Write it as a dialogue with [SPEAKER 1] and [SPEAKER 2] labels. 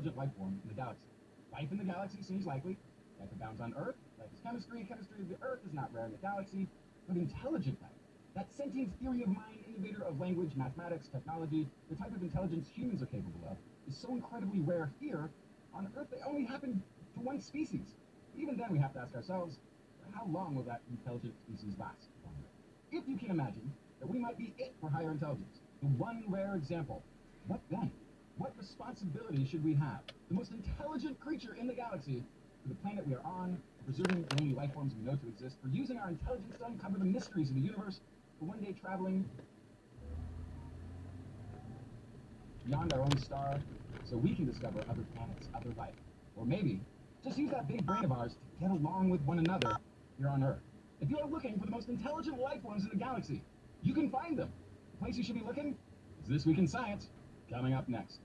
[SPEAKER 1] intelligent life form in the galaxy. Life in the galaxy seems likely. Life abounds on Earth. Life is chemistry. Chemistry of the Earth is not rare in the galaxy. But intelligent life, that sentient theory of mind, innovator of language, mathematics, technology, the type of intelligence humans are capable of, is so incredibly rare here. On Earth, they only happen to one species. Even then, we have to ask ourselves, how long will that intelligent species last? If you can imagine that we might be it for higher intelligence, the one rare example, what then? Responsibility should we have, the most intelligent creature in the galaxy, for the planet we are on, for preserving the only life forms we know to exist, for using our intelligence to uncover the mysteries of the universe, for one day traveling beyond our own star so we can discover other planets, other life. Or maybe just use that big brain of ours to get along with one another here on Earth. If you are looking for the most intelligent life forms in the galaxy, you can find them. The place you should be looking is This Week in Science, coming up next.